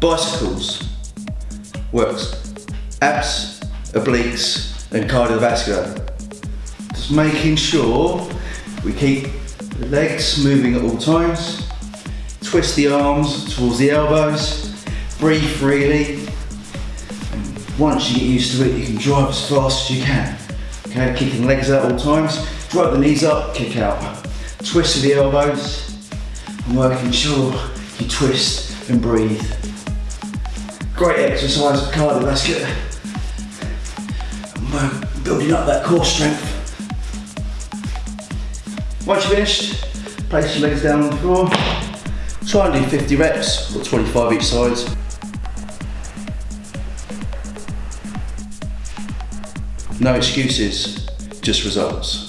Bicycles works abs, obliques, and cardiovascular. Just making sure we keep the legs moving at all times. Twist the arms towards the elbows. Breathe freely. And once you get used to it, you can drive as fast as you can. Okay, kicking legs out at all times. Drive the knees up, kick out. Twist the elbows. And working sure you twist and breathe. Great exercise for cardiovascular. We're building up that core strength. Once you're finished, place your legs down on the floor. Try and do 50 reps, or 25 each side. No excuses, just results.